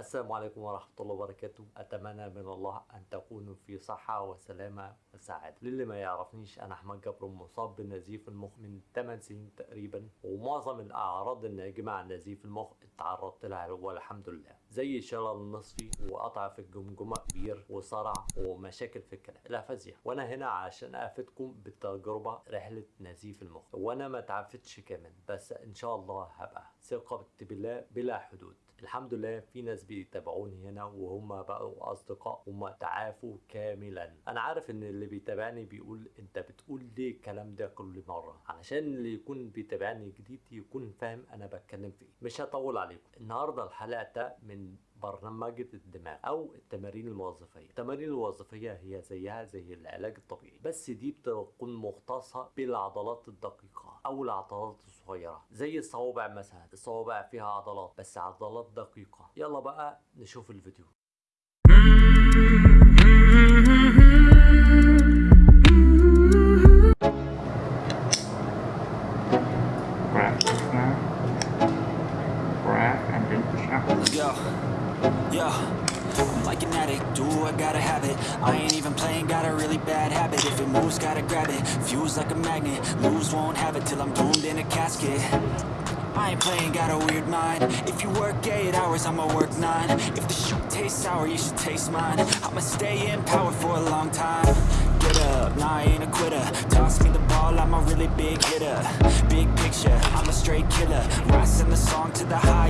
السلام عليكم ورحمة الله وبركاته. أتمنى من الله أن تكونوا في صحة وسلامة وسعادة. للي ما يعرفنيش أنا أحمد جبر مصاب بنزيف المخ من 8 سنين تقريبا ومعظم الأعراض الناجمة عن نزيف المخ اتعرضت لها والحمد لله. زي شلل نصفي وقطع في الجمجمة كبير وصرع ومشاكل في الكلام الأفازيا وأنا هنا عشان أفيدكم بالتجربة رحلة نزيف المخ. وأنا ما تعافتش كامل بس إن شاء الله هبقى ثقة بالله بلا حدود. الحمد لله في ناس بيتابعوني هنا وهم بقوا أصدقاء هم تعافوا كاملا. أنا عارف إن اللي بيتابعني بيقول أنت بتقول ليه الكلام ده كل مرة؟ علشان اللي يكون بيتابعني جديد يكون فاهم أنا بتكلم في إيه. مش هطول عليكم. النهارده الحلقة ده من برنامج الدماغ أو التمارين الوظيفية. التمارين الوظيفية هي زيها زي العلاج الطبيعي بس دي بتكون مختصة بالعضلات الدقيقة. أو العضلات الصغيرة زي الصوابع مثلا. الصوابع فيها عضلات بس عضلات دقيقة. يلا بقى نشوف الفيديو. Yo, I'm like an addict, do I gotta have it? I ain't even playing, got a really bad habit. If it moves, gotta grab it, fuse like a magnet Lose, won't have it till I'm doomed in a casket. I ain't playing, got a weird mind. If you work 8 hours, I'ma work 9 If the shoot tastes sour, you should taste mine. I'ma stay in power for a long time. Get up, nah, I ain't a quitter. Toss me the ball, I'm a really big hitter. Big picture, I'm a straight killer. Rising the song to the juice,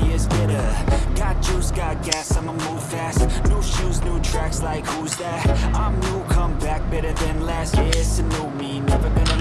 I'ma move fast New shoes, new tracks, like who's that? I'm new, come back, better than last Yeah, it's a new me, never gonna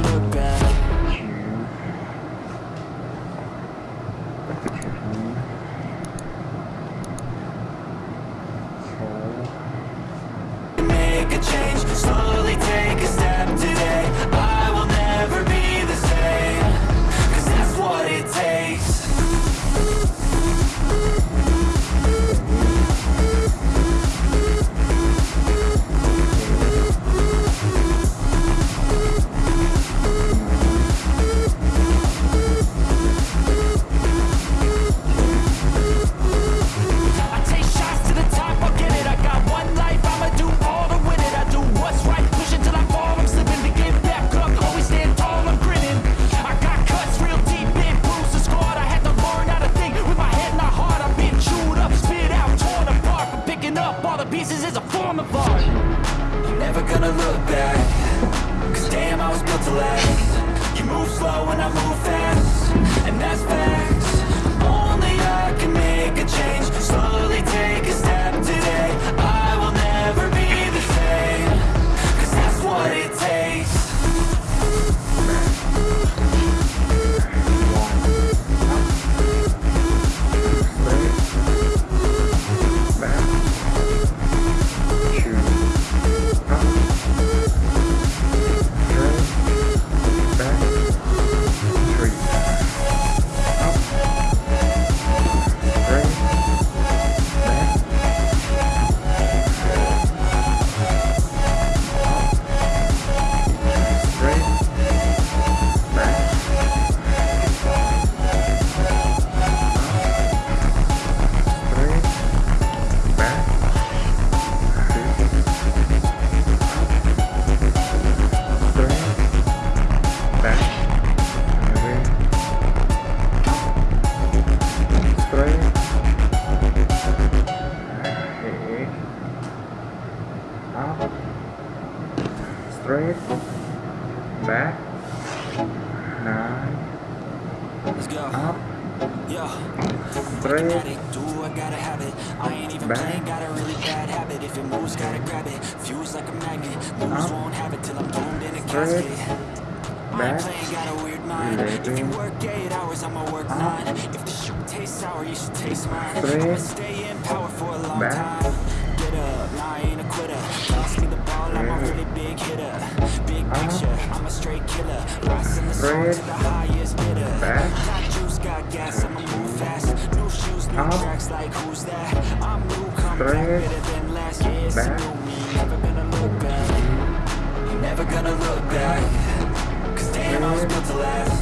back. Cause damn, I was built to last. You move slow and I move fast. And that's facts won't have it till I'm doomed in a Straight. casket. I ain't Back. got a weird mind. If you work 8 hours, I'ma work Up. 9 If the shoot tastes sour, you should taste mine. Straight. Stay in power for a long Back. time straight killer. Rising the Straight. to the highest bidder. Got juice, got gas, I'ma move fast. New shoes, new Up. tracks, like who's that? I'm new, come back, better than last it's a Back. new me, never gonna look back. Never gonna look back. Cause damn, I was built to last